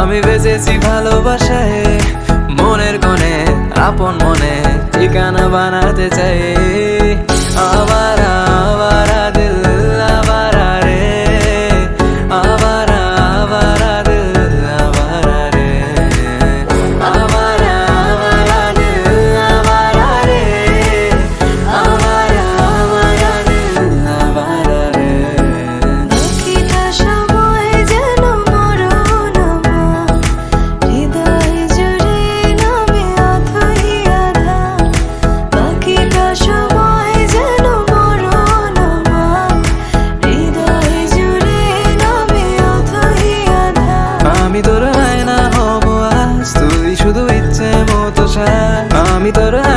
আমি বেজেছি ভালোবাসায় মনের কোণে আপন মনে ঠিকানা বানাতে চাই। Haydara